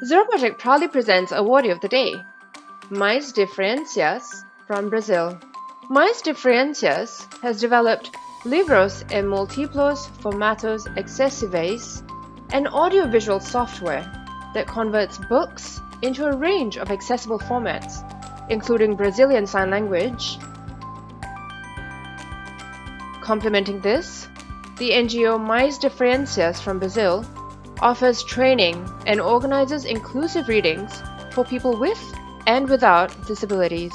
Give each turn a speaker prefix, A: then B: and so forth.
A: Zero Project proudly presents Awardee of the Day, Mais Diferenças from Brazil. Mais Diferenças has developed libros em múltiplos formatos acessíveis, an audiovisual software that converts books into a range of accessible formats, including Brazilian Sign Language. Complementing this, the NGO Mais Diferenças from Brazil offers training and organizes inclusive readings for people with and without disabilities.